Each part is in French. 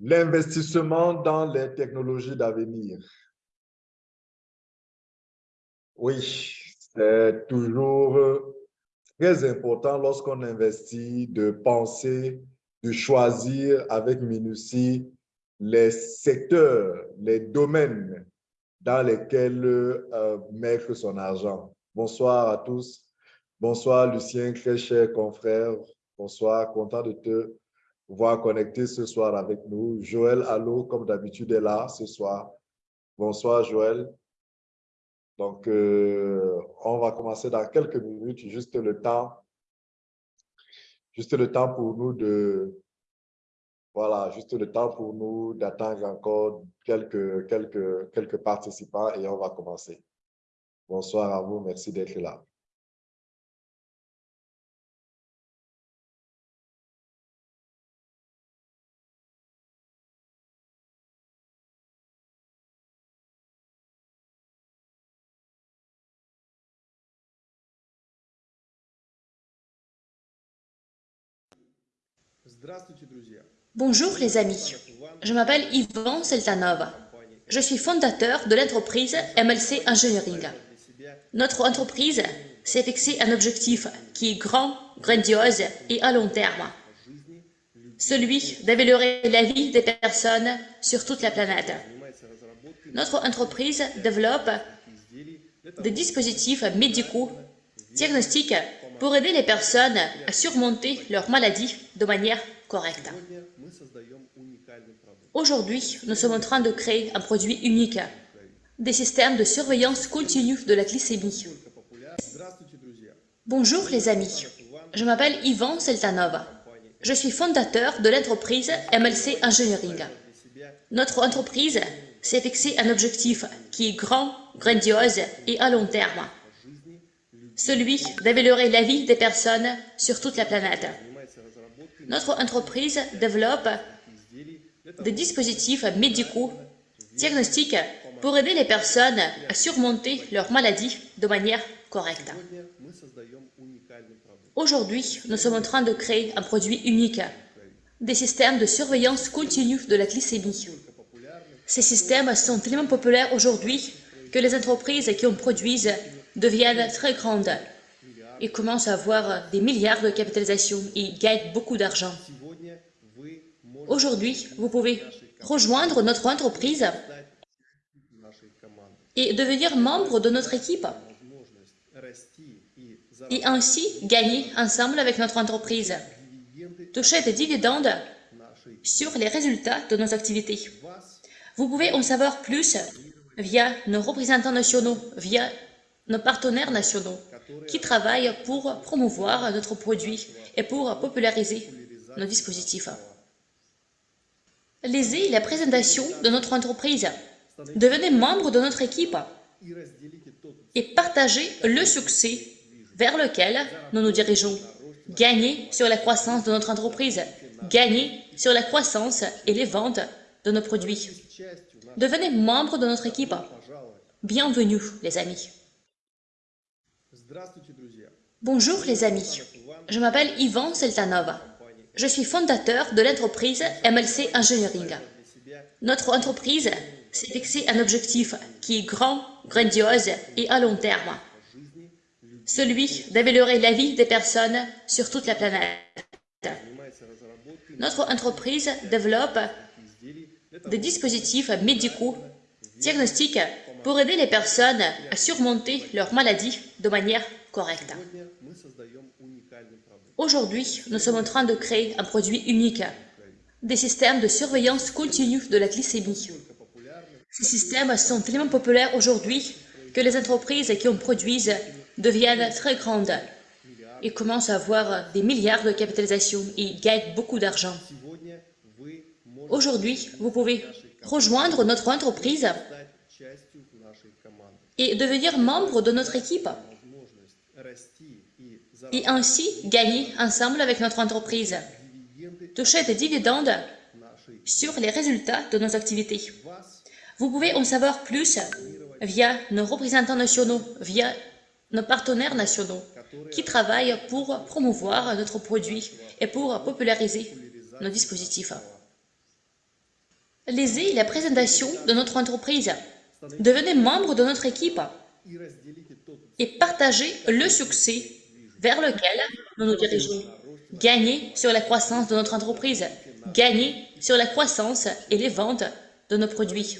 L'investissement dans les technologies d'avenir. Oui, c'est toujours très important lorsqu'on investit de penser, de choisir avec minutie les secteurs, les domaines dans lesquels euh, mettre son argent. Bonsoir à tous. Bonsoir Lucien, très cher confrère. Bonsoir, content de te voir connecter ce soir avec nous. Joël Allo, comme d'habitude, est là ce soir. Bonsoir Joël. Donc, euh, on va commencer dans quelques minutes, juste le temps, juste le temps pour nous de, voilà, juste le temps pour nous d'attendre encore quelques participants et on va commencer. Bonsoir à vous, merci d'être là. Bonjour les amis, je m'appelle Ivan Seltanov. Je suis fondateur de l'entreprise MLC Engineering. Notre entreprise s'est fixé un objectif qui est grand, grandiose et à long terme. Celui d'améliorer la vie des personnes sur toute la planète. Notre entreprise développe des dispositifs médicaux diagnostiques pour aider les personnes à surmonter leurs maladies de manière correcte. Aujourd'hui, nous sommes en train de créer un produit unique, des systèmes de surveillance continue de la glycémie. Bonjour les amis, je m'appelle Ivan Seltanov. Je suis fondateur de l'entreprise MLC Engineering. Notre entreprise s'est fixé un objectif qui est grand, grandiose et à long terme celui d'améliorer la vie des personnes sur toute la planète. Notre entreprise développe des dispositifs médicaux diagnostiques pour aider les personnes à surmonter leurs maladies de manière correcte. Aujourd'hui, nous sommes en train de créer un produit unique, des systèmes de surveillance continue de la glycémie. Ces systèmes sont tellement populaires aujourd'hui que les entreprises qui en produisent deviennent très grandes et commencent à avoir des milliards de capitalisation et gagnent beaucoup d'argent. Aujourd'hui, vous pouvez rejoindre notre entreprise et devenir membre de notre équipe et ainsi gagner ensemble avec notre entreprise, toucher des dividendes sur les résultats de nos activités. Vous pouvez en savoir plus via nos représentants nationaux, via nos partenaires nationaux qui travaillent pour promouvoir notre produit et pour populariser nos dispositifs. Lisez la présentation de notre entreprise, devenez membre de notre équipe et partagez le succès vers lequel nous nous dirigeons. Gagnez sur la croissance de notre entreprise, gagnez sur la croissance et les ventes de nos produits. Devenez membre de notre équipe. Bienvenue, les amis. Bonjour les amis, je m'appelle Ivan Seltanov. Je suis fondateur de l'entreprise MLC Engineering. Notre entreprise s'est fixé un objectif qui est grand, grandiose et à long terme. Celui d'améliorer la vie des personnes sur toute la planète. Notre entreprise développe des dispositifs médicaux diagnostiques pour aider les personnes à surmonter leurs maladies de manière correcte. Aujourd'hui, nous sommes en train de créer un produit unique, des systèmes de surveillance continue de la glycémie. Ces systèmes sont tellement populaires aujourd'hui que les entreprises qui en produisent deviennent très grandes et commencent à avoir des milliards de capitalisation et gagnent beaucoup d'argent. Aujourd'hui, vous pouvez rejoindre notre entreprise et devenir membre de notre équipe et ainsi gagner ensemble avec notre entreprise, toucher des dividendes sur les résultats de nos activités. Vous pouvez en savoir plus via nos représentants nationaux, via nos partenaires nationaux qui travaillent pour promouvoir notre produit et pour populariser nos dispositifs. Lisez la présentation de notre entreprise. Devenez membre de notre équipe et partagez le succès vers lequel nous nous dirigeons. Gagnez sur la croissance de notre entreprise. Gagnez sur la croissance et les ventes de nos produits.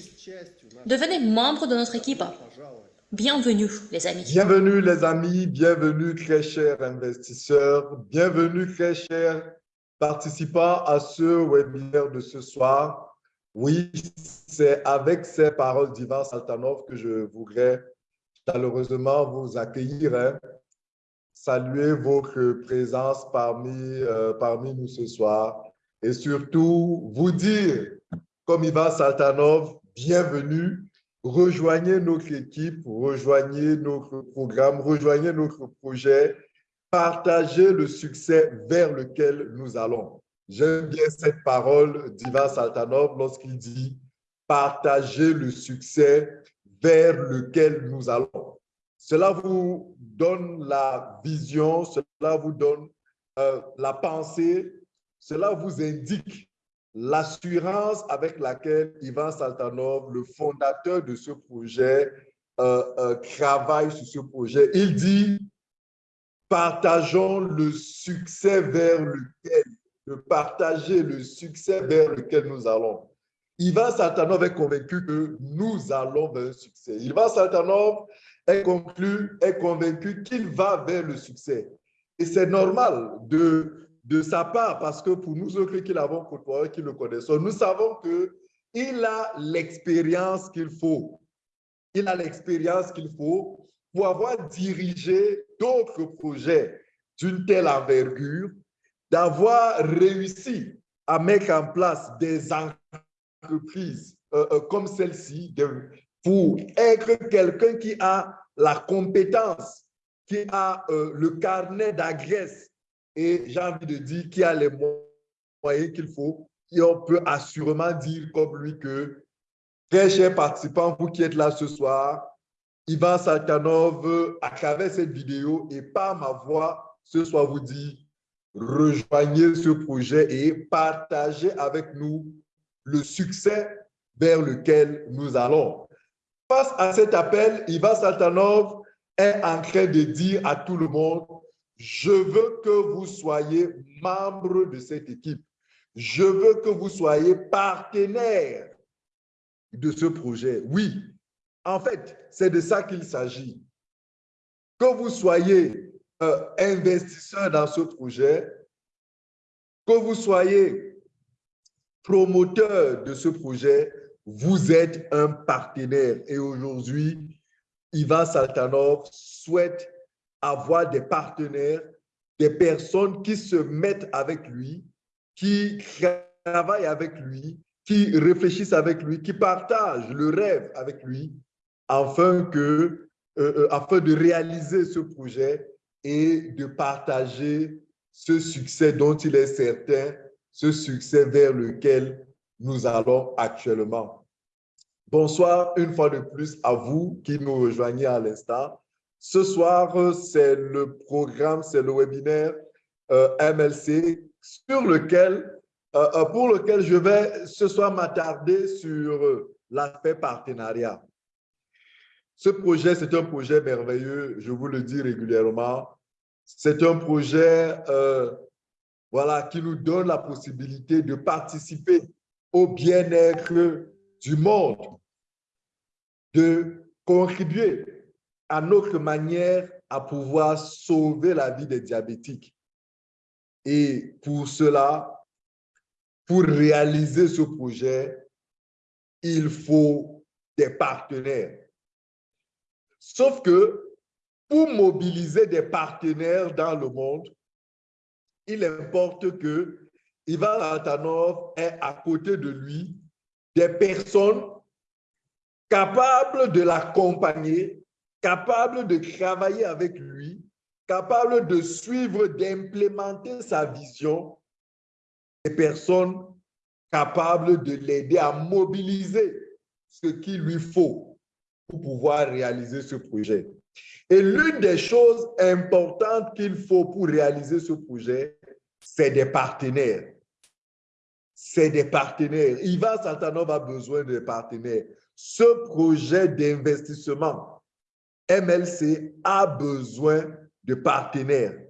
Devenez membre de notre équipe. Bienvenue, les amis. Bienvenue, les amis. Bienvenue, très chers investisseurs. Bienvenue, très chers participants à ce webinaire de ce soir. Oui, c'est avec ces paroles d'Ivan Saltanov que je voudrais chaleureusement vous accueillir, hein. saluer votre présence parmi, euh, parmi nous ce soir et surtout vous dire, comme Ivan Saltanov, bienvenue rejoignez notre équipe, rejoignez notre programme, rejoignez notre projet, partagez le succès vers lequel nous allons. J'aime bien cette parole d'Ivan Saltanov lorsqu'il dit « partagez le succès vers lequel nous allons ». Cela vous donne la vision, cela vous donne euh, la pensée, cela vous indique l'assurance avec laquelle Ivan Saltanov, le fondateur de ce projet, euh, euh, travaille sur ce projet. Il dit, partageons le succès vers lequel, de partager le succès vers lequel nous allons. Ivan Saltanov est convaincu que nous allons vers le succès. Ivan Saltanov est, conclu, est convaincu qu'il va vers le succès. Et c'est normal de de sa part, parce que pour nous autres qui l'avons côtoyé, qui le connaissons, nous savons qu'il a l'expérience qu'il faut. Il a l'expérience qu'il faut pour avoir dirigé d'autres projets d'une telle envergure, d'avoir réussi à mettre en place des entreprises euh, euh, comme celle-ci, pour être quelqu'un qui a la compétence, qui a euh, le carnet d'adresse et j'ai envie de dire qu'il a les moyens qu'il faut. Et on peut assurément dire comme lui que, très chers participants, vous qui êtes là ce soir, Ivan Saltanov, à travers cette vidéo et par ma voix, ce soir vous dit, rejoignez ce projet et partagez avec nous le succès vers lequel nous allons. Face à cet appel, Ivan Saltanov est en train de dire à tout le monde, je veux que vous soyez membre de cette équipe. Je veux que vous soyez partenaire de ce projet. Oui, en fait, c'est de ça qu'il s'agit. Que vous soyez investisseur dans ce projet, que vous soyez promoteur de ce projet, vous êtes un partenaire. Et aujourd'hui, Ivan Saltanov souhaite avoir des partenaires, des personnes qui se mettent avec lui, qui travaillent avec lui, qui réfléchissent avec lui, qui partagent le rêve avec lui, afin, que, euh, euh, afin de réaliser ce projet et de partager ce succès dont il est certain, ce succès vers lequel nous allons actuellement. Bonsoir une fois de plus à vous qui nous rejoignez à l'instant. Ce soir, c'est le programme, c'est le webinaire euh, MLC sur lequel, euh, euh, pour lequel je vais ce soir m'attarder sur l'aspect partenariat. Ce projet, c'est un projet merveilleux, je vous le dis régulièrement. C'est un projet voilà, qui nous donne la possibilité de participer au bien-être du monde, de contribuer à notre manière à pouvoir sauver la vie des diabétiques. Et pour cela, pour réaliser ce projet, il faut des partenaires. Sauf que pour mobiliser des partenaires dans le monde, il importe que Ivan Altanov ait à côté de lui des personnes capables de l'accompagner capable de travailler avec lui, capable de suivre, d'implémenter sa vision, des personnes capables de l'aider à mobiliser ce qu'il lui faut pour pouvoir réaliser ce projet. Et l'une des choses importantes qu'il faut pour réaliser ce projet, c'est des partenaires. c'est des partenaires. Ivan Saltanov a besoin de partenaires. Ce projet d'investissement, MLC a besoin de partenaires.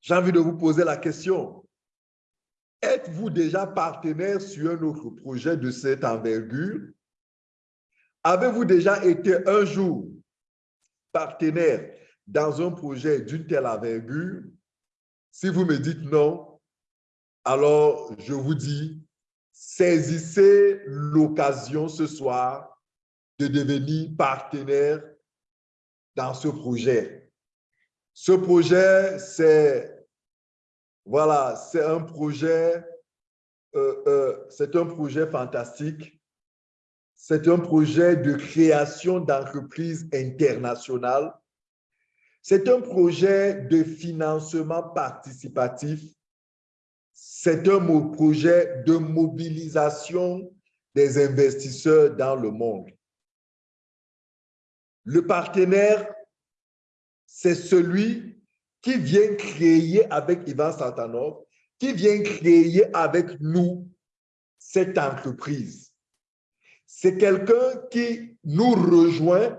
J'ai envie de vous poser la question. Êtes-vous déjà partenaire sur un autre projet de cette envergure? Avez-vous déjà été un jour partenaire dans un projet d'une telle envergure? Si vous me dites non, alors je vous dis, saisissez l'occasion ce soir de devenir partenaire dans ce projet. Ce projet, c'est voilà, c'est un projet, euh, euh, c'est un projet fantastique. C'est un projet de création d'entreprises internationales. C'est un projet de financement participatif. C'est un projet de mobilisation des investisseurs dans le monde. Le partenaire, c'est celui qui vient créer avec Ivan Santanov, qui vient créer avec nous cette entreprise. C'est quelqu'un qui nous rejoint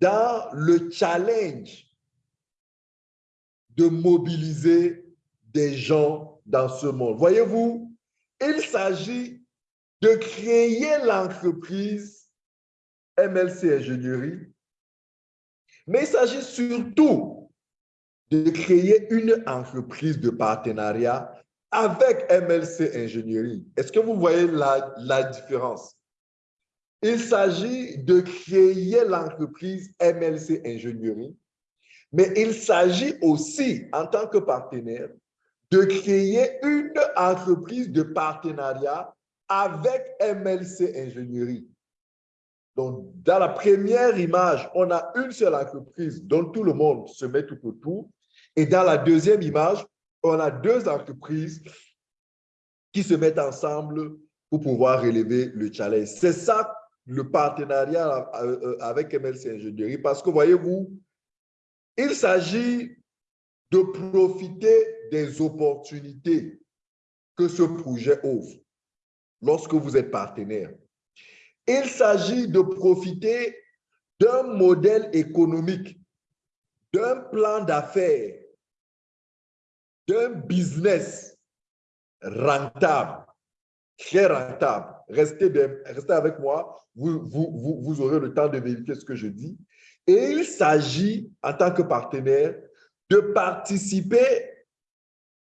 dans le challenge de mobiliser des gens dans ce monde. Voyez-vous, il s'agit de créer l'entreprise MLC Ingénierie, mais il s'agit surtout de créer une entreprise de partenariat avec MLC Ingénierie. Est-ce que vous voyez la, la différence? Il s'agit de créer l'entreprise MLC Ingénierie, mais il s'agit aussi, en tant que partenaire, de créer une entreprise de partenariat avec MLC Ingénierie. Donc, dans la première image, on a une seule entreprise dont tout le monde se met tout autour. Et dans la deuxième image, on a deux entreprises qui se mettent ensemble pour pouvoir relever le challenge. C'est ça le partenariat euh, euh, avec MLC Ingénierie parce que voyez-vous, il s'agit de profiter des opportunités que ce projet offre lorsque vous êtes partenaire. Il s'agit de profiter d'un modèle économique, d'un plan d'affaires, d'un business rentable, très rentable. Restez, avec moi, vous, vous, vous aurez le temps de vérifier ce que je dis. Et il s'agit, en tant que partenaire, de participer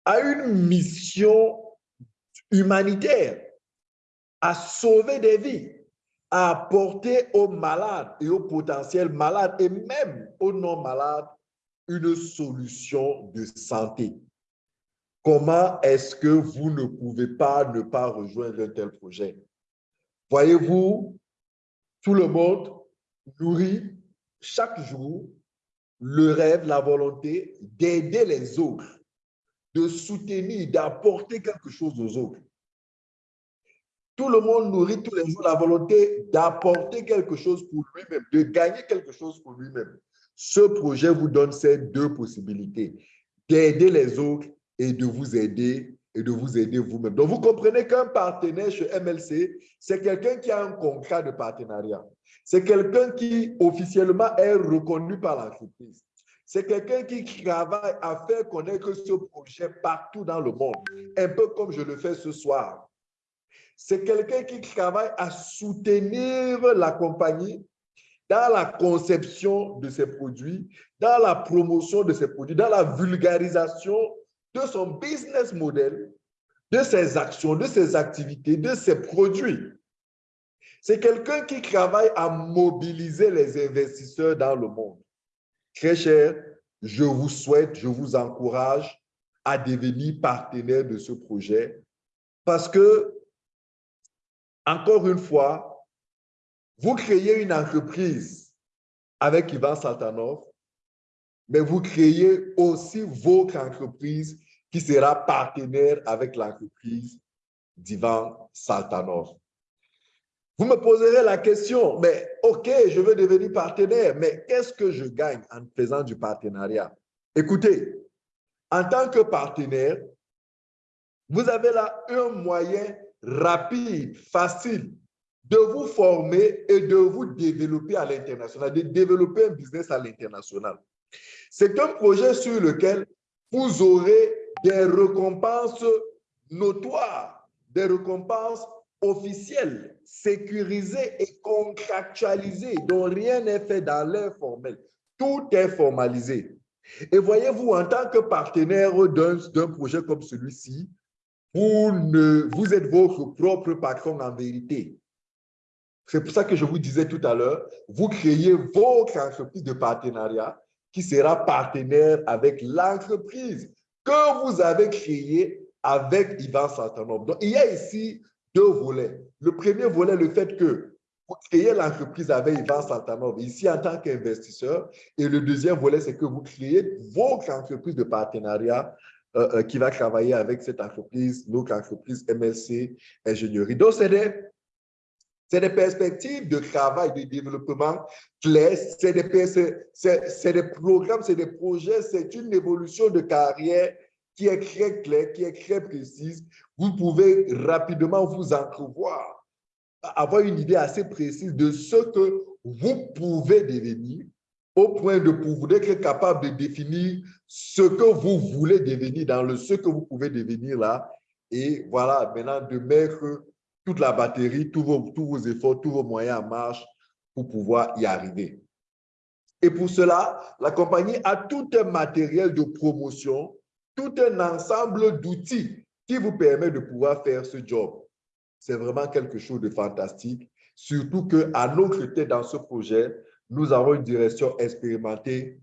à une mission humanitaire, à sauver des vies, à apporter aux malades et aux potentiels malades et même aux non-malades une solution de santé. Comment est-ce que vous ne pouvez pas ne pas rejoindre un tel projet? Voyez-vous, tout le monde nourrit chaque jour le rêve, la volonté d'aider les autres, de soutenir, d'apporter quelque chose aux autres. Tout le monde nourrit tous les jours la volonté d'apporter quelque chose pour lui-même, de gagner quelque chose pour lui-même. Ce projet vous donne ces deux possibilités, d'aider les autres et de vous aider et de vous aider vous-même. Donc, vous comprenez qu'un partenaire chez MLC, c'est quelqu'un qui a un contrat de partenariat. C'est quelqu'un qui officiellement est reconnu par l'entreprise. C'est quelqu'un qui travaille à faire connaître ce projet partout dans le monde, un peu comme je le fais ce soir. C'est quelqu'un qui travaille à soutenir la compagnie dans la conception de ses produits, dans la promotion de ses produits, dans la vulgarisation de son business model, de ses actions, de ses activités, de ses produits. C'est quelqu'un qui travaille à mobiliser les investisseurs dans le monde. Très cher, je vous souhaite, je vous encourage à devenir partenaire de ce projet parce que, encore une fois, vous créez une entreprise avec Ivan Saltanov, mais vous créez aussi votre entreprise qui sera partenaire avec l'entreprise d'Ivan Saltanov. Vous me poserez la question, mais OK, je veux devenir partenaire, mais qu'est-ce que je gagne en faisant du partenariat? Écoutez, en tant que partenaire, Vous avez là un moyen rapide, facile de vous former et de vous développer à l'international, de développer un business à l'international. C'est un projet sur lequel vous aurez des récompenses notoires, des récompenses officielles, sécurisées et contractualisées, dont rien n'est fait dans l'informel. Tout est formalisé. Et voyez-vous, en tant que partenaire d'un projet comme celui-ci, vous, vous êtes votre propre patron en vérité. C'est pour ça que je vous disais tout à l'heure, vous créez votre entreprise de partenariat qui sera partenaire avec l'entreprise que vous avez créée avec Ivan Santanov. Donc, il y a ici deux volets. Le premier volet, le fait que vous créez l'entreprise avec Ivan Santanov, ici en tant qu'investisseur. Et le deuxième volet, c'est que vous créez votre entreprise de partenariat euh, euh, qui va travailler avec cette entreprise, notre entreprise MLC Ingénierie. Donc, c'est des c'est des perspectives de travail, de développement claires, c'est des, des, programmes, c'est des projets, c'est une évolution de carrière qui est très claire, qui est très précise. Vous pouvez rapidement vous entrevoir, avoir une idée assez précise de ce que vous pouvez devenir au point de pouvoir être capable de définir ce que vous voulez devenir dans le ce que vous pouvez devenir là. Et voilà, maintenant de mettre toute la batterie, tous vos, efforts, tous vos moyens en marche pour pouvoir y arriver. Et pour cela, la compagnie a tout un matériel de promotion, tout un ensemble d'outils qui vous permet de pouvoir faire ce job. C'est vraiment quelque chose de fantastique, surtout qu'à notre tête dans ce projet, nous avons une direction expérimentée.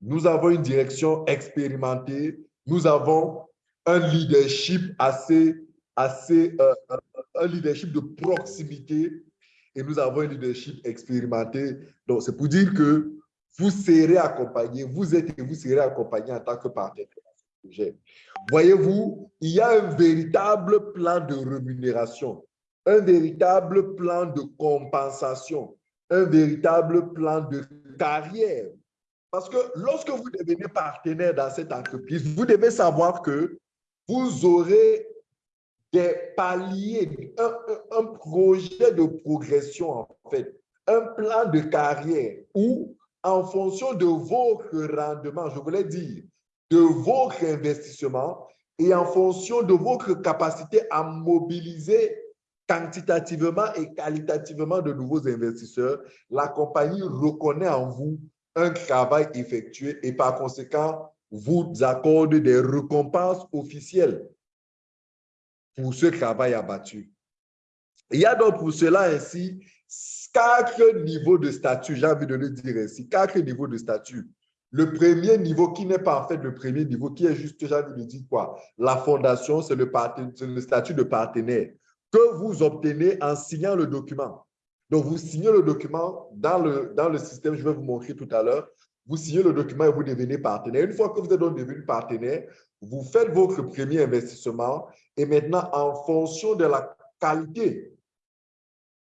Nous avons une direction expérimentée. Nous avons un leadership assez, assez euh, un leadership de proximité et nous avons un leadership expérimenté. Donc, c'est pour dire que vous serez accompagné, vous êtes et vous serez accompagné en tant que partenaire. Voyez-vous, il y a un véritable plan de rémunération, un véritable plan de compensation, un véritable plan de carrière. Parce que lorsque vous devenez partenaire dans cette entreprise, vous devez savoir que vous aurez des paliers, un, projet de progression en fait, un plan de carrière où, en fonction de votre rendement, je voulais dire, de votre investissement et en fonction de votre capacité à mobiliser quantitativement et qualitativement de nouveaux investisseurs, la compagnie reconnaît en vous un travail effectué et par conséquent vous accorde des récompenses officielles pour ce travail abattu. Il y a donc pour cela ainsi quatre niveaux de statut, j'ai envie de le dire ainsi, quatre niveaux de statut. Le premier niveau qui n'est pas en fait le premier niveau, qui est juste, j'ai envie de dire quoi? La fondation, c'est le, statut de partenaire que vous obtenez en signant le document. Donc, vous signez le document dans le système, je vais vous montrer tout à l'heure vous signez le document et vous devenez partenaire. Une fois que vous êtes donc devenu partenaire, vous faites votre premier investissement et maintenant, en fonction de la qualité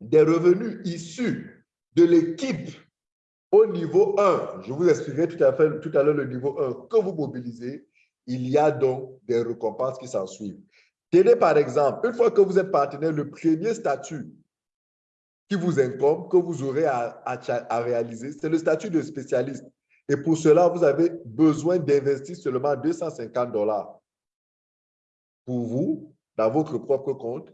des revenus issus de l'équipe au niveau 1, je vous expliquerai tout à, tout à l'heure le niveau 1 que vous mobilisez, il y a donc des récompenses qui s'en suivent. Tenez par exemple, une fois que vous êtes partenaire, le premier statut qui vous incombe, que vous aurez à réaliser, c'est le statut de spécialiste. Et pour cela, vous avez besoin d'investir seulement 250 dollars pour vous, dans votre propre compte.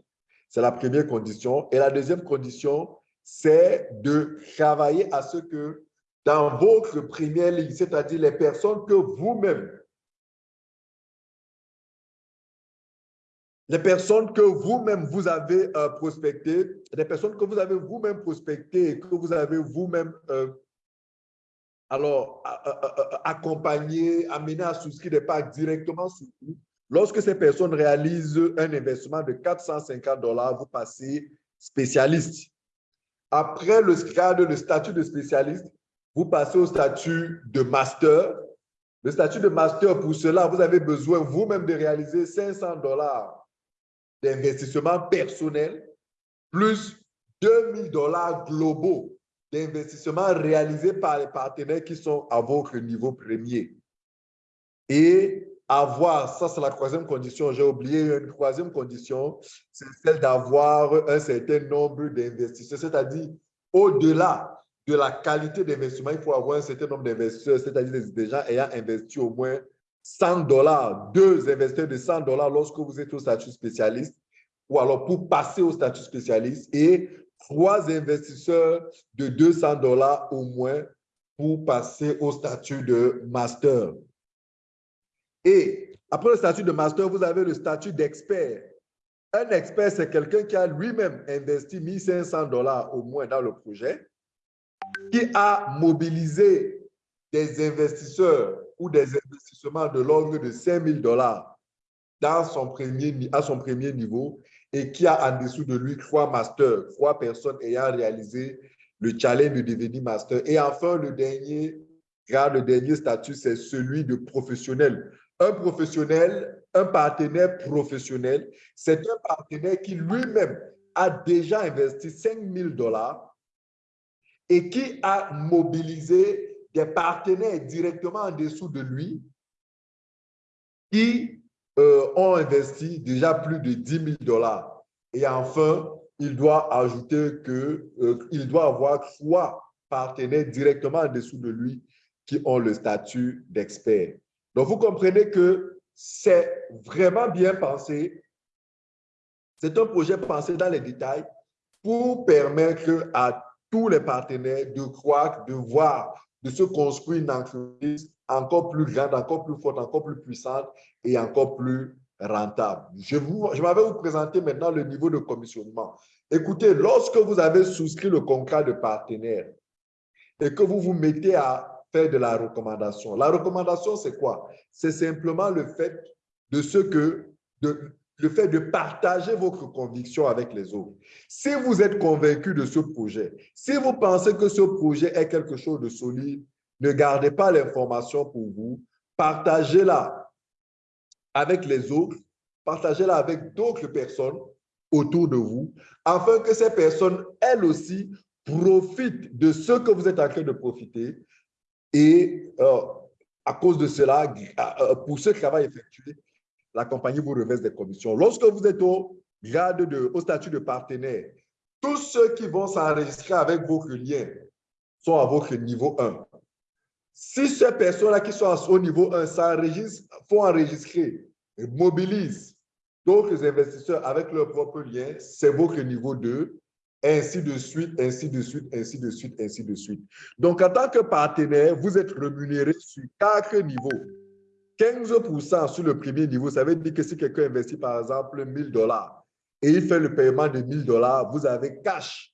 C'est la première condition. Et la deuxième condition, c'est de travailler à ce que dans votre première ligne, c'est-à-dire les personnes que vous-même, les personnes que vous-même vous avez euh, prospectées, les personnes que vous avez vous-même prospectées et que vous avez vous-même euh, alors accompagner, amener à souscrire des packs directement sur vous. Lorsque ces personnes réalisent un investissement de 450 dollars, vous passez spécialiste. Après le grade, le statut de spécialiste, vous passez au statut de master. Le statut de master, pour cela, vous avez besoin vous-même de réaliser 500 dollars d'investissement personnel, plus 2000 dollars globaux d'investissement réalisés par les partenaires qui sont à votre niveau premier. et avoir, ça c'est la troisième condition, j'ai oublié une troisième condition, c'est celle d'avoir un certain nombre d'investisseurs, c'est-à-dire au-delà de la qualité d'investissement, il faut avoir un certain nombre d'investisseurs, c'est-à-dire des gens ayant investi au moins 100 dollars, deux investisseurs de 100 dollars lorsque vous êtes au statut spécialiste, ou alors pour passer au statut spécialiste, et trois investisseurs de 200 dollars au moins pour passer au statut de master. Et après le statut de master, vous avez le statut d'expert. Un expert, c'est quelqu'un qui a lui-même investi 1500 dollars au moins dans le projet, qui a mobilisé des investisseurs ou des investissements de l'ordre de 5000 dollars à son premier niveau et qui a en dessous de lui trois masters, trois personnes ayant réalisé le challenge de devenir master. Et enfin, le dernier grade, le dernier statut, c'est celui de professionnel. Un professionnel, un partenaire professionnel, c'est un partenaire qui lui-même a déjà investi 5 000 dollars et qui a mobilisé des partenaires directement en dessous de lui qui euh, ont investi déjà plus de 10 000 dollars. Et enfin, il doit ajouter qu'il euh, doit avoir trois partenaires directement en dessous de lui qui ont le statut d'expert. Donc, vous comprenez que c'est vraiment bien pensé. C'est un projet pensé dans les détails pour permettre à tous les partenaires de croire, de voir, de se construire une entreprise encore plus grande, encore plus forte, encore plus puissante et encore plus rentable. Je, je m'avais vous présenter maintenant le niveau de commissionnement. Écoutez, lorsque vous avez souscrit le contrat de partenaire et que vous vous mettez à faire de la recommandation, la recommandation, c'est quoi? C'est simplement le fait de ce que, de, le fait de partager votre conviction avec les autres. Si vous êtes convaincu de ce projet, si vous pensez que ce projet est quelque chose de solide, ne gardez pas l'information pour vous, partagez-la avec les autres, partagez-la avec d'autres personnes autour de vous, afin que ces personnes, elles aussi, profitent de ce que vous êtes en train de profiter. Et euh, à cause de cela, euh, pour ce travail effectué, la compagnie vous reverse des commissions. Lorsque vous êtes au de, statut de partenaire, tous ceux qui vont s'enregistrer avec votre lien sont à votre niveau 1. Si ces personnes-là qui sont au niveau 1 s'enregistrent, font enregistrer, mobilisent d'autres investisseurs avec leur propre lien, c'est votre niveau 2, ainsi de suite, ainsi de suite, ainsi de suite, ainsi de suite. Donc, en tant que partenaire, vous êtes rémunéré sur quatre niveaux. 15% sur le premier niveau, ça veut dire que si quelqu'un investit par exemple 1000 dollars et il fait le paiement de 1000 dollars, vous avez cash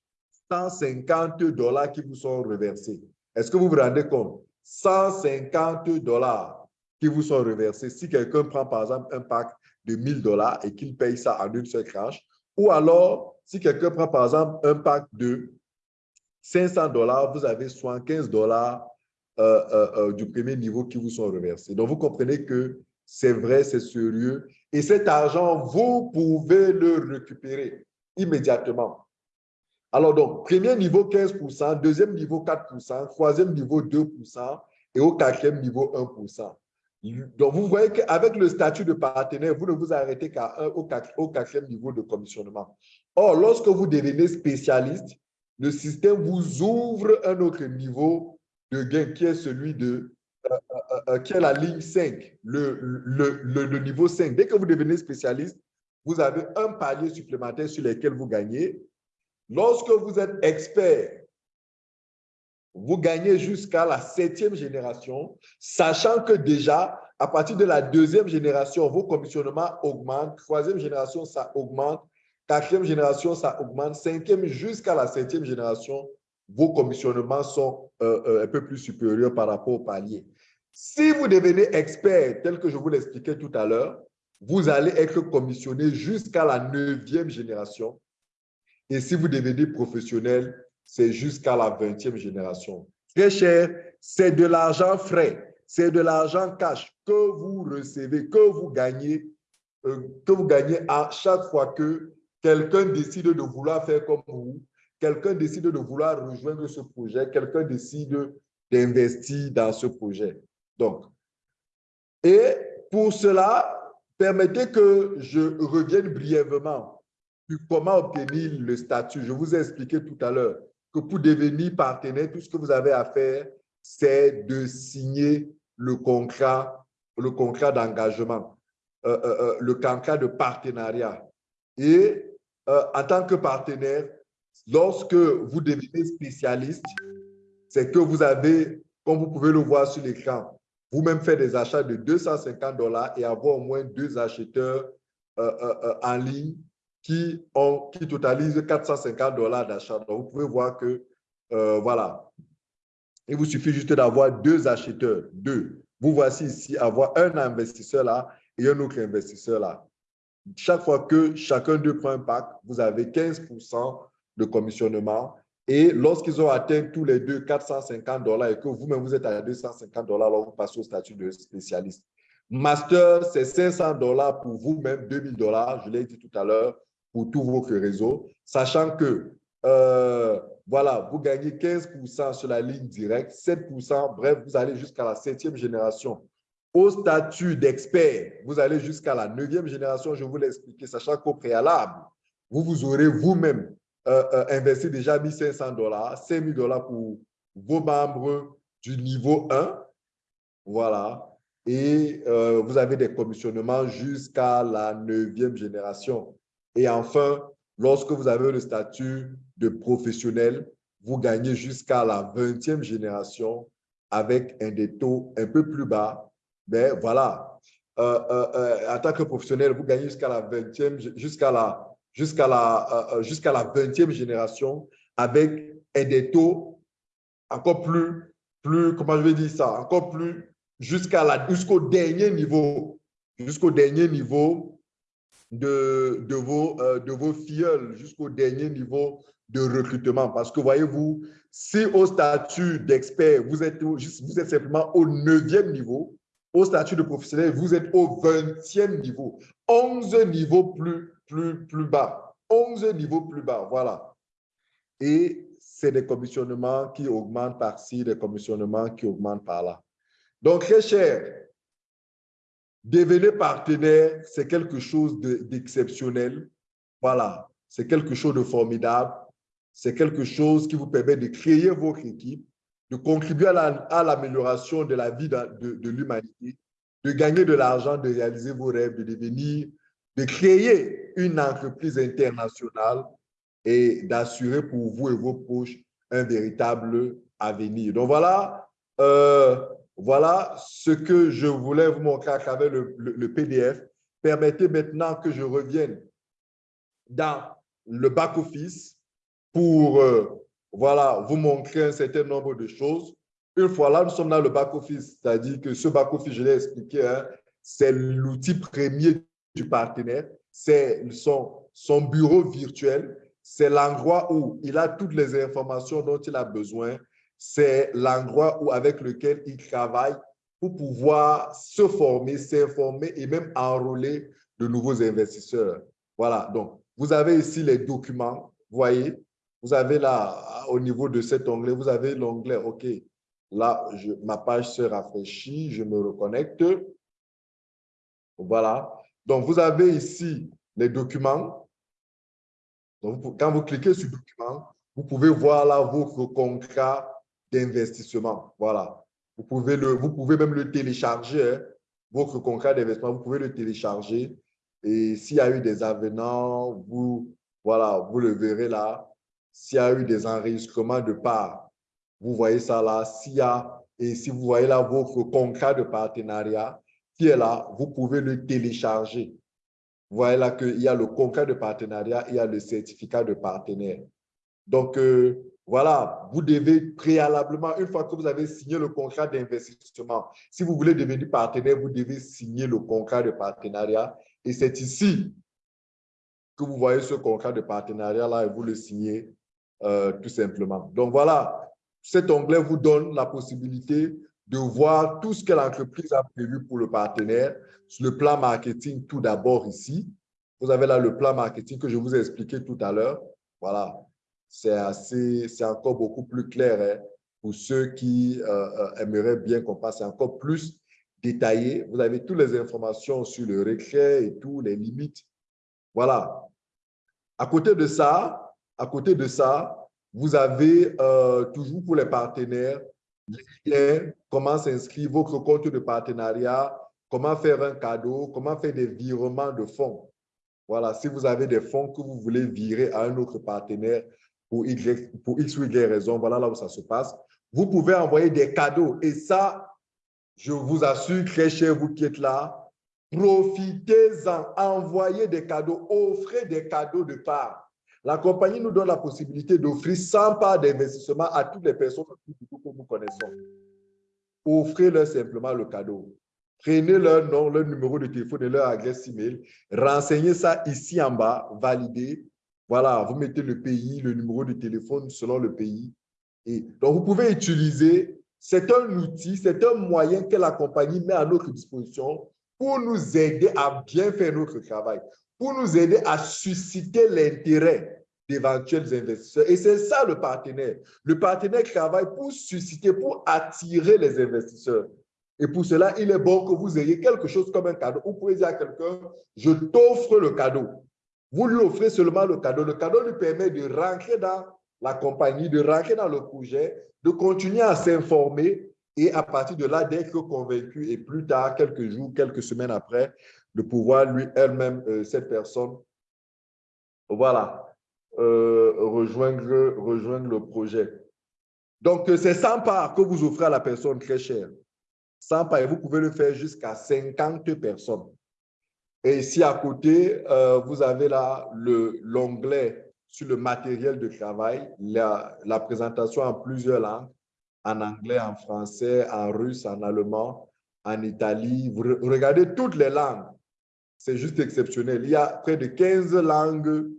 150 dollars qui vous sont reversés. Est-ce que vous vous rendez compte? 150 dollars qui vous sont reversés. Si quelqu'un prend par exemple un pack de 1000 dollars et qu'il paye ça en une seule tranche, ou alors si quelqu'un prend par exemple un pack de 500 dollars, vous avez 75 dollars euh, euh, euh, du premier niveau qui vous sont reversés. Donc, vous comprenez que c'est vrai, c'est sérieux. Et cet argent, vous pouvez le récupérer immédiatement. Alors, donc, premier niveau 15%, deuxième niveau 4%, troisième niveau 2% et au quatrième niveau 1%. Donc, vous voyez qu'avec le statut de partenaire, vous ne vous arrêtez qu'à au, au quatrième niveau de commissionnement. Or, lorsque vous devenez spécialiste, le système vous ouvre un autre niveau de gain qui est celui de euh, euh, euh, qui est la ligne 5, le, le, le, niveau 5. Dès que vous devenez spécialiste, vous avez un palier supplémentaire sur lequel vous gagnez. Lorsque vous êtes expert, vous gagnez jusqu'à la septième génération, sachant que déjà, à partir de la deuxième génération, vos commissionnements augmentent, troisième génération, ça augmente, quatrième génération, ça augmente, cinquième jusqu'à la septième génération, vos commissionnements sont euh, euh, un peu plus supérieurs par rapport au palier. Si vous devenez expert, tel que je vous l'expliquais tout à l'heure, vous allez être commissionné jusqu'à la neuvième génération. Et si vous devenez professionnel, c'est jusqu'à la vingtième génération. Très cher, c'est de l'argent frais, c'est de l'argent cash que vous recevez, que vous gagnez, euh, que vous gagnez à chaque fois que quelqu'un décide de vouloir faire comme vous quelqu'un décide de vouloir rejoindre ce projet, quelqu'un décide d'investir dans ce projet. Donc, Et pour cela, permettez que je revienne brièvement comment obtenir le statut. Je vous ai expliqué tout à l'heure que pour devenir partenaire, tout ce que vous avez à faire, c'est de signer le contrat, le contrat d'engagement, euh, euh, euh, le contrat de partenariat. Et en tant que partenaire, lorsque vous devenez spécialiste, c'est que vous avez, comme vous pouvez le voir sur l'écran, vous-même faire des achats de 250 dollars et avoir au moins deux acheteurs en ligne qui, ont, qui totalisent 450 dollars d'achat. Donc, vous pouvez voir que, voilà, il vous suffit juste d'avoir deux acheteurs, deux. Vous voici ici avoir un investisseur là et un autre investisseur là. Chaque fois que chacun d'eux prend un pack, vous avez 15% de commissionnement. Et lorsqu'ils ont atteint tous les deux 450 dollars et que vous-même vous êtes à 250 dollars, alors vous passez au statut de spécialiste. Master, c'est 500 dollars pour vous-même, 2000 dollars, je l'ai dit tout à l'heure, pour tous vos réseaux, sachant que euh, voilà, vous gagnez 15% sur la ligne directe, 7%, bref, vous allez jusqu'à la septième génération. Au statut d'expert, vous allez jusqu'à la neuvième génération, je vous l'ai expliqué, sachant qu'au préalable, vous vous aurez vous-même euh, euh, investi déjà 1500 dollars, 5000 dollars pour vos membres du niveau 1. Voilà. Et euh, vous avez des commissionnements jusqu'à la neuvième génération. Et enfin, lorsque vous avez le statut de professionnel, vous gagnez jusqu'à la 20e génération avec un des taux un peu plus bas. Mais voilà, euh, euh, euh, en tant que professionnel, vous gagnez jusqu'à la 20e, jusqu'à la, la, la 20e génération avec un des taux encore plus, plus, comment je vais dire ça, encore plus, dernier niveau, jusqu'au dernier niveau de, vos, de vos filleuls, jusqu'au dernier niveau de recrutement. Parce que voyez-vous, si au statut d'expert, vous êtes, vous êtes simplement au neuvième niveau, au statut de professionnel, vous êtes au 20e niveau. 11 niveaux plus, plus, plus bas. 11 niveaux plus bas, voilà. Et c'est des commissionnements qui augmentent par-ci, des commissionnements qui augmentent par-là. Donc, très cher, devenir partenaire, c'est quelque chose d'exceptionnel. voilà, c'est quelque chose de formidable c'est quelque chose qui vous permet de créer votre équipe, de contribuer à l'amélioration de la vie de, l'humanité, de gagner de l'argent, de réaliser vos rêves, de devenir, de créer une entreprise internationale et d'assurer pour vous et vos proches un véritable avenir. Donc voilà, euh, voilà ce que je voulais vous montrer à travers le, PDF. Permettez maintenant que je revienne dans le back-office pour euh, voilà, vous montrer un certain nombre de choses. Une fois là, nous sommes dans le back-office, c'est-à-dire que ce back-office, je l'ai expliqué, hein, c'est l'outil premier du partenaire, c'est son bureau virtuel, c'est l'endroit où il a toutes les informations dont il a besoin, c'est l'endroit avec lequel il travaille pour pouvoir se former, s'informer et même enrôler de nouveaux investisseurs. Voilà, donc vous avez ici les documents, voyez, vous avez là, au niveau de cet onglet, vous avez l'onglet, OK, là, ma page se rafraîchit, je me reconnecte. Voilà. Donc, vous avez ici les documents. Quand vous cliquez sur documents, vous pouvez voir là votre contrat d'investissement. Voilà. Vous pouvez, même le télécharger, hein. votre contrat d'investissement, vous pouvez le télécharger. Et s'il y a eu des avenants, vous, voilà, vous le verrez là s'il y a eu des enregistrements de part, vous voyez ça là, s'il y a, et si vous voyez là votre contrat de partenariat qui est là, vous pouvez le télécharger. Vous voyez là qu'il y a le contrat de partenariat, il y a le certificat de partenaire. Donc, euh, voilà, vous devez préalablement, une fois que vous avez signé le contrat d'investissement, si vous voulez devenir partenaire, vous devez signer le contrat de partenariat. Et c'est ici que vous voyez ce contrat de partenariat-là et vous le signez euh, tout simplement. Donc voilà, cet onglet vous donne la possibilité de voir tout ce que l'entreprise a prévu pour le partenaire le plan marketing tout d'abord ici. Vous avez là le plan marketing que je vous ai expliqué tout à l'heure. Voilà, c'est encore beaucoup plus clair hein, pour ceux qui euh, euh, aimeraient bien qu'on passe encore plus détaillé. Vous avez toutes les informations sur le récré et tout, les limites. Voilà. À côté de ça, à côté de ça, vous avez euh, toujours pour les partenaires comment s'inscrire, votre compte de partenariat, comment faire un cadeau, comment faire des virements de fonds. Voilà, si vous avez des fonds que vous voulez virer à un autre partenaire pour, pour X ou Y raison, voilà là où ça se passe. Vous pouvez envoyer des cadeaux. Et ça, je vous assure, très cher, vous qui êtes là, profitez-en, envoyez des cadeaux, offrez des cadeaux de part. La compagnie nous donne la possibilité d'offrir 100 parts d'investissement à toutes les personnes que nous connaissons. Offrez-leur simplement le cadeau. Prenez leur nom, leur numéro de téléphone et leur adresse email. Renseignez ça ici en bas, validez. Voilà, vous mettez le pays, le numéro de téléphone selon le pays. Et donc, vous pouvez utiliser, c'est un outil, c'est un moyen que la compagnie met à notre disposition pour nous aider à bien faire notre travail pour nous aider à susciter l'intérêt d'éventuels investisseurs. Et c'est ça le partenaire. Le partenaire travaille pour susciter, pour attirer les investisseurs. Et pour cela, il est bon que vous ayez quelque chose comme un cadeau. Vous pouvez dire à quelqu'un, je t'offre le cadeau. Vous lui offrez seulement le cadeau. Le cadeau lui permet de rentrer dans la compagnie, de rentrer dans le projet, de continuer à s'informer et à partir de là, d'être convaincu et plus tard, quelques jours, quelques semaines après, de pouvoir lui, elle-même, euh, cette personne, voilà, euh, rejoindre, rejoindre le projet. Donc, euh, c'est 100 parts que vous offrez à la personne très chère. 100 parts, et vous pouvez le faire jusqu'à 50 personnes. Et ici, à côté, vous avez là l'onglet sur le matériel de travail, la, la présentation en plusieurs langues, en anglais, en français, en russe, en allemand, en Italie. Vous regardez toutes les langues c'est juste exceptionnel. Il y a près de 15 langues.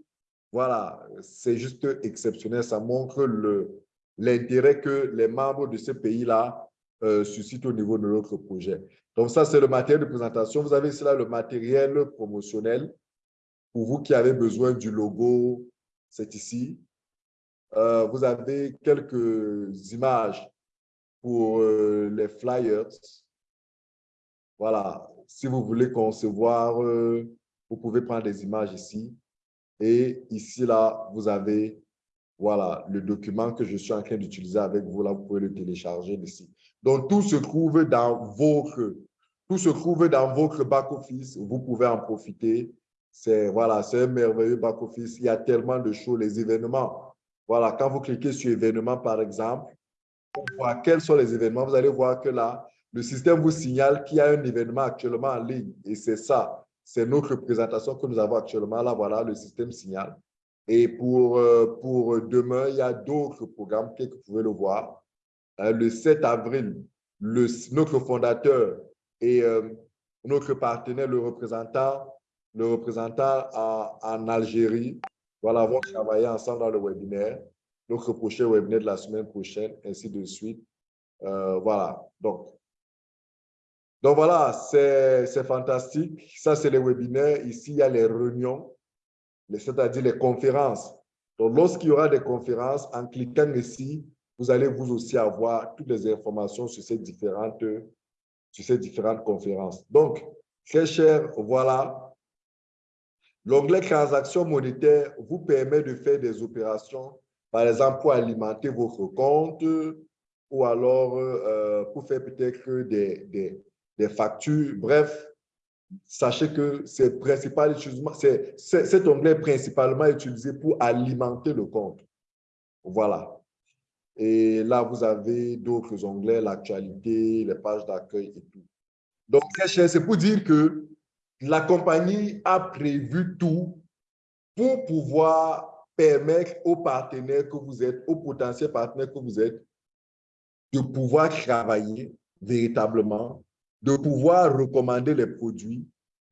Voilà, c'est juste exceptionnel. Ça montre l'intérêt que les membres de ce pays-là euh, suscitent au niveau de notre projet. Donc ça, c'est le matériel de présentation. Vous avez ici le matériel promotionnel. Pour vous qui avez besoin du logo, c'est ici. Euh, vous avez quelques images pour euh, les flyers. Voilà, si vous voulez concevoir, euh, vous pouvez prendre des images ici. Et ici, là, vous avez voilà, le document que je suis en train d'utiliser avec vous. Là, vous pouvez le télécharger ici. Donc, tout se trouve dans votre, tout se trouve dans back-office. Vous pouvez en profiter. C'est voilà, un merveilleux back-office. Il y a tellement de choses, les événements. Voilà, quand vous cliquez sur événements, par exemple, pour voir quels sont les événements, vous allez voir que là, le système vous signale qu'il y a un événement actuellement en ligne. Et c'est ça, c'est notre présentation que nous avons actuellement. Là, voilà, le système signale. Et pour, euh, pour demain, il y a d'autres programmes que vous pouvez le voir. Euh, le 7 avril, notre fondateur et euh, notre partenaire, le représentant, le représentant en Algérie, voilà, vont travailler ensemble dans le webinaire. Notre prochain webinaire de la semaine prochaine, ainsi de suite. voilà, donc donc voilà, c'est fantastique. Ça, c'est les webinaires. Ici, il y a les réunions, c'est-à-dire les conférences. Donc, lorsqu'il y aura des conférences, en cliquant ici, vous allez vous aussi avoir toutes les informations sur ces différentes, conférences. Donc, très cher, voilà. L'onglet transactions monétaires vous permet de faire des opérations, par exemple, pour alimenter votre compte ou alors euh, pour faire peut-être des, factures. Bref, sachez que cet onglet est principalement utilisé pour alimenter le compte. Voilà. Et là, vous avez d'autres onglets, l'actualité, les pages d'accueil et tout. Donc, très cher, c'est pour dire que la compagnie a prévu tout pour pouvoir permettre aux partenaires que vous êtes, aux potentiels partenaires que vous êtes, de pouvoir travailler véritablement de pouvoir recommander les produits,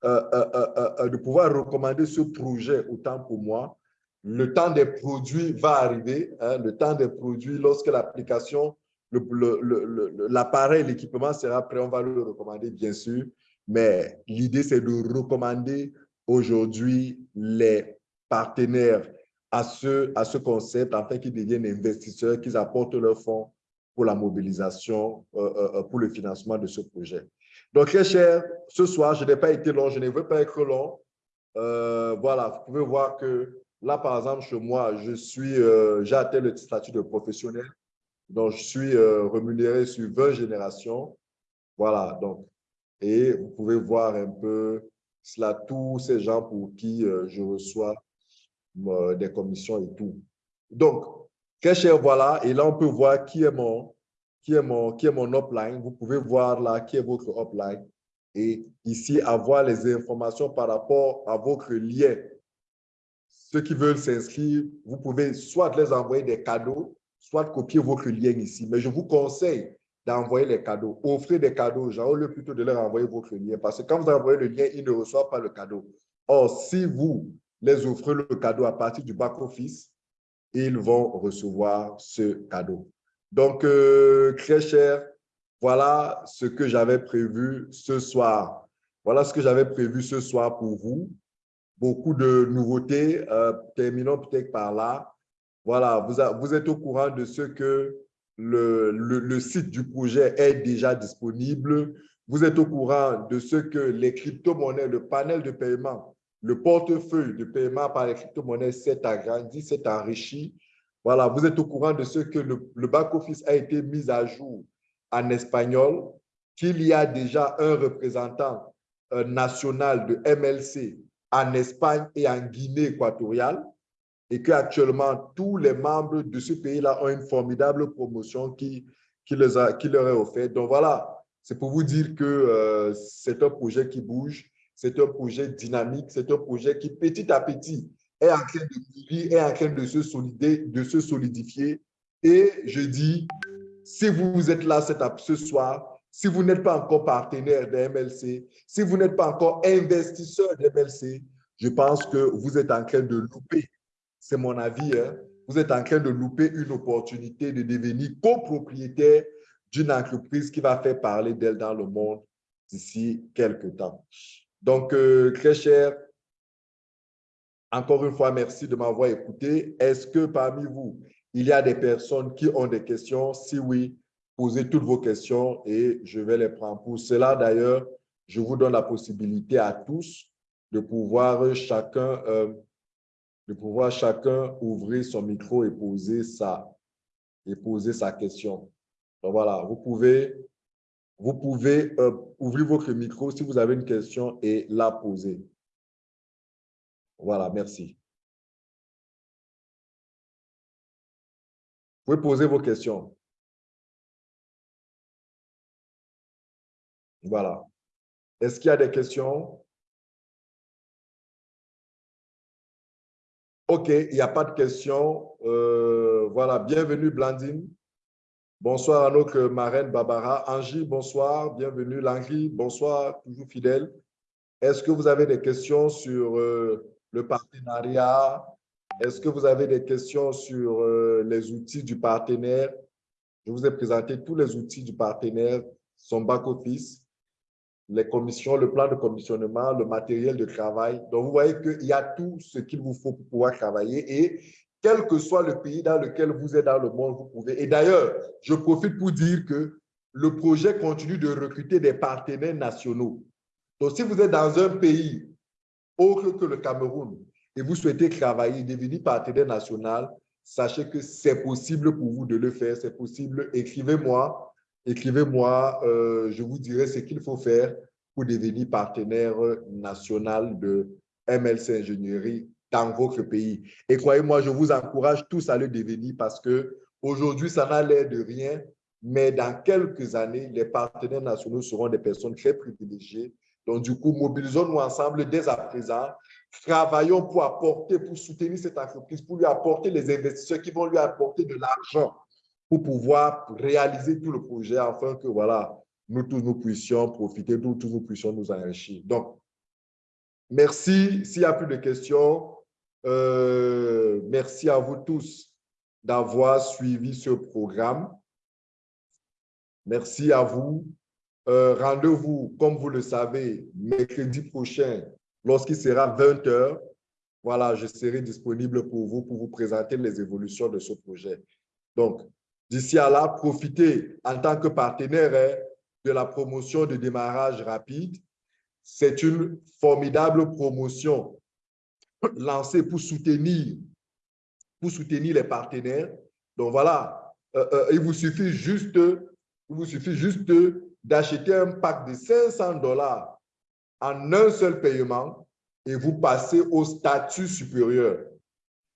euh, euh, euh, de pouvoir recommander ce projet autant pour moi. Le temps des produits va arriver, hein, le temps des produits, lorsque l'application, l'appareil, l'équipement sera prêt, on va le recommander, bien sûr. Mais l'idée, c'est de recommander aujourd'hui les partenaires à ce, à ce concept afin qu'ils deviennent investisseurs, qu'ils apportent leurs fonds pour la mobilisation, pour le financement de ce projet. Donc, très cher, ce soir, je n'ai pas été long, je ne veux pas être long. Euh, voilà, vous pouvez voir que là, par exemple, chez moi, euh, j'ai atteint le statut de professionnel. Donc, je suis euh, rémunéré sur 20 générations. Voilà, donc, et vous pouvez voir un peu cela, tous ces gens pour qui je reçois des commissions et tout. Donc, très cher, voilà, et là, on peut voir qui est mon, qui est mon, qui est mon upline. Vous pouvez voir là qui est votre upline. Et ici, avoir les informations par rapport à votre lien. Ceux qui veulent s'inscrire, vous pouvez soit les envoyer des cadeaux, soit copier votre lien ici. Mais je vous conseille d'envoyer les cadeaux. Offrez des cadeaux aux au lieu plutôt de leur envoyer votre lien. Parce que quand vous envoyez le lien, ils ne reçoivent pas le cadeau. Or, si vous les offrez le cadeau à partir du back-office, ils vont recevoir ce cadeau. Donc, euh, très cher, voilà ce que j'avais prévu ce soir. Voilà ce que j'avais prévu ce soir pour vous. Beaucoup de nouveautés. Euh, terminons peut-être par là. Voilà, vous, êtes au courant de ce que le, le, site du projet est déjà disponible. Vous êtes au courant de ce que les crypto-monnaies, le panel de paiement, le portefeuille de paiement par les crypto-monnaies s'est agrandi, s'est enrichi. Voilà, vous êtes au courant de ce que le, back-office a été mis à jour en espagnol, qu'il y a déjà un représentant euh, national de MLC en Espagne et en Guinée équatoriale et qu'actuellement, tous les membres de ce pays-là ont une formidable promotion qui, qui, leur est offerte. Donc voilà, c'est pour vous dire que euh, c'est un projet qui bouge, c'est un projet dynamique, c'est un projet qui petit à petit est en train de est en train de se, solider, de se solidifier. Et je dis, si vous êtes là ce soir, si vous n'êtes pas encore partenaire de MLC, si vous n'êtes pas encore investisseur de MLC, je pense que vous êtes en train de louper, c'est mon avis, hein, vous êtes en train de louper une opportunité de devenir copropriétaire d'une entreprise qui va faire parler d'elle dans le monde d'ici quelques temps. Donc, euh, très cher, encore une fois, merci de m'avoir écouté. Est-ce que parmi vous, il y a des personnes qui ont des questions? Si oui, posez toutes vos questions et je vais les prendre. Pour cela, d'ailleurs, je vous donne la possibilité à tous de pouvoir chacun, euh, de pouvoir chacun ouvrir son micro et poser sa, et poser sa question. Donc voilà, vous pouvez, vous pouvez euh, ouvrir votre micro si vous avez une question et la poser. Voilà, merci. Vous pouvez poser vos questions. Voilà. Est-ce qu'il y a des questions? OK, il n'y a pas de questions. Euh, voilà, bienvenue Blandine. Bonsoir à notre marraine Barbara. Angie, bonsoir, bienvenue. Langry, bonsoir, toujours fidèle. Est-ce que vous avez des questions sur euh, le partenariat? Est-ce que vous avez des questions sur euh, les outils du partenaire? Je vous ai présenté tous les outils du partenaire, son back-office, les commissions, le plan de commissionnement, le matériel de travail. Donc, vous voyez qu'il y a tout ce qu'il vous faut pour pouvoir travailler et quel que soit le pays dans lequel vous êtes dans le monde, vous pouvez. Et d'ailleurs, je profite pour dire que le projet continue de recruter des partenaires nationaux. Donc, si vous êtes dans un pays autre que le Cameroun et vous souhaitez travailler, devenir partenaire national, sachez que c'est possible pour vous de le faire, c'est possible. Écrivez-moi, écrivez-moi, euh, je vous dirai ce qu'il faut faire pour devenir partenaire national de MLC Ingénierie dans votre pays. Et croyez-moi, je vous encourage tous à le devenir parce que aujourd'hui, ça n'a l'air de rien, mais dans quelques années, les partenaires nationaux seront des personnes très privilégiées donc, du coup, mobilisons-nous ensemble dès à présent. Travaillons pour apporter, pour soutenir cette entreprise, pour lui apporter les investisseurs qui vont lui apporter de l'argent pour pouvoir réaliser tout le projet afin que, voilà, nous tous nous puissions profiter, nous tous nous puissions nous enrichir. Donc, merci. S'il n'y a plus de questions, euh, merci à vous tous d'avoir suivi ce programme. Merci à vous. Euh, rendez-vous, comme vous le savez, mercredi prochain, lorsqu'il sera 20 h Voilà, je serai disponible pour vous, pour vous présenter les évolutions de ce projet. Donc, d'ici à là, profitez en tant que partenaire. Hein. de la promotion de démarrage rapide. C'est une formidable promotion lancée pour soutenir, pour soutenir les partenaires. Donc voilà, euh, euh, il vous suffit juste, il vous suffit juste d'acheter un pack de 500 dollars en un seul paiement et vous passez au statut supérieur.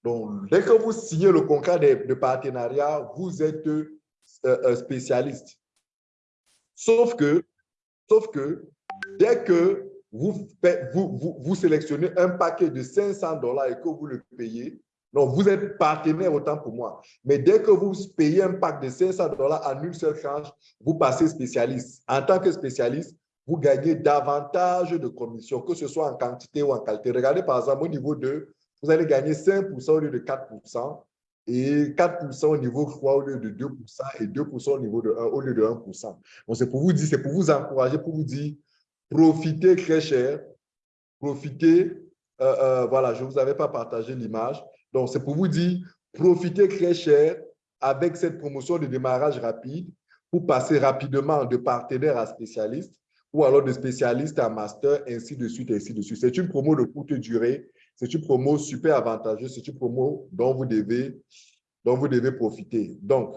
Donc, dès que vous signez le contrat de, partenariat, vous êtes euh, spécialiste. Sauf que, sauf que dès que vous, vous, sélectionnez un paquet de 500 dollars et que vous le payez, donc vous êtes partenaire autant pour moi. Mais dès que vous payez un pack de 500 dollars en une seule tranche, vous passez spécialiste. En tant que spécialiste, vous gagnez davantage de commissions, que ce soit en quantité ou en qualité. Regardez par exemple au niveau 2, vous allez gagner 5% au lieu de 4% et 4% au niveau 3 au lieu de 2% et 2% au niveau de 1 au lieu de 1%. Donc, c'est pour vous dire, c'est pour vous encourager, pour vous dire, profitez très cher, profitez, euh, euh, voilà, je ne vous avais pas partagé l'image. Donc, c'est pour vous dire, profitez très cher avec cette promotion de démarrage rapide pour passer rapidement de partenaire à spécialiste ou alors de spécialiste à master, ainsi de suite, ainsi de suite. C'est une promo de courte durée c'est une promo super avantageuse, c'est une promo dont vous devez, dont vous devez profiter. Donc,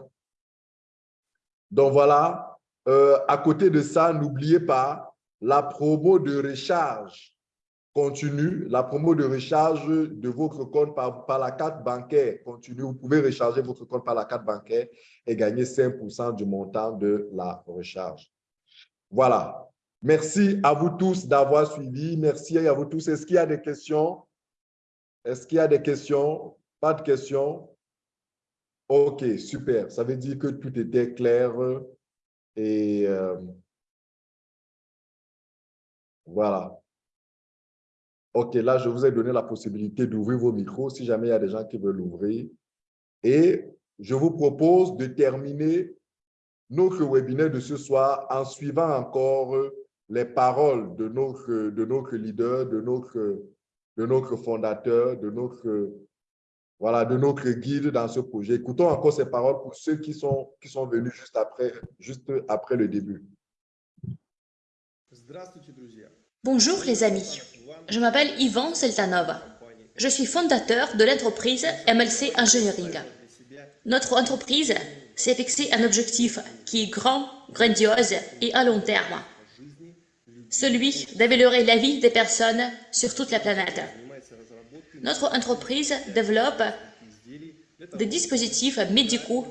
donc voilà, euh, à côté de ça, n'oubliez pas la promo de recharge continue, la promo de recharge de votre compte par, par la carte bancaire continue. Vous pouvez recharger votre compte par la carte bancaire et gagner 5% du montant de la recharge. Voilà. Merci à vous tous d'avoir suivi. Merci à vous tous. Est-ce qu'il y a des questions? Est-ce qu'il y a des questions? Pas de questions? OK, super. Ça veut dire que tout était clair et euh, voilà. OK, là, je vous ai donné la possibilité d'ouvrir vos micros si jamais il y a des gens qui veulent l'ouvrir. Et je vous propose de terminer notre webinaire de ce soir en suivant encore les paroles de notre, de notre leader, de notre de notre fondateur, de notre, voilà, de notre guide dans ce projet. Écoutons encore ces paroles pour ceux qui sont, qui sont venus juste après, juste après le début. Bonjour les amis, je m'appelle Ivan Seltanov. Je suis fondateur de l'entreprise MLC Engineering. Notre entreprise s'est fixé un objectif qui est grand, grandiose et à long terme celui d'améliorer la vie des personnes sur toute la planète. Notre entreprise développe des dispositifs médicaux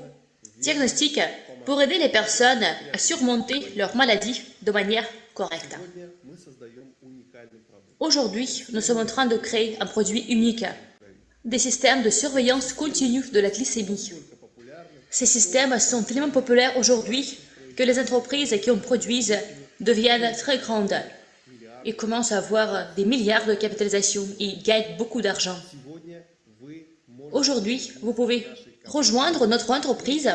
diagnostiques pour aider les personnes à surmonter leurs maladies de manière correcte. Aujourd'hui, nous sommes en train de créer un produit unique, des systèmes de surveillance continue de la glycémie. Ces systèmes sont tellement populaires aujourd'hui que les entreprises qui en produisent deviennent très grandes et commencent à avoir des milliards de capitalisation et gagnent beaucoup d'argent. Aujourd'hui, vous pouvez rejoindre notre entreprise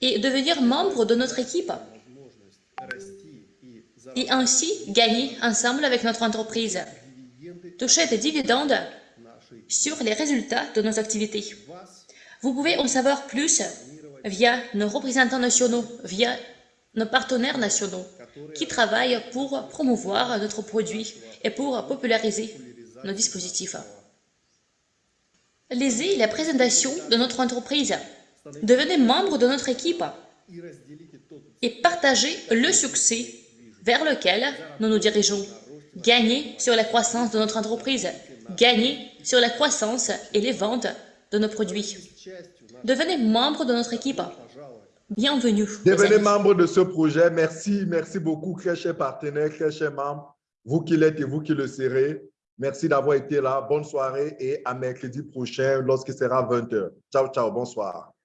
et devenir membre de notre équipe et ainsi gagner ensemble avec notre entreprise. Toucher des dividendes sur les résultats de nos activités. Vous pouvez en savoir plus via nos représentants nationaux, via nos partenaires nationaux qui travaillent pour promouvoir notre produit et pour populariser nos dispositifs. Lisez la présentation de notre entreprise. Devenez membre de notre équipe et partagez le succès vers lequel nous nous dirigeons. Gagnez sur la croissance de notre entreprise. Gagnez sur la croissance et les ventes de nos produits. Devenez membre de notre équipe. Bienvenue. Devenez membre de ce projet. Merci, merci beaucoup, très chers partenaires, très chers membres, vous qui l'êtes et vous qui le serez. Merci d'avoir été là. Bonne soirée et à mercredi prochain lorsqu'il sera 20h. Ciao, ciao, bonsoir.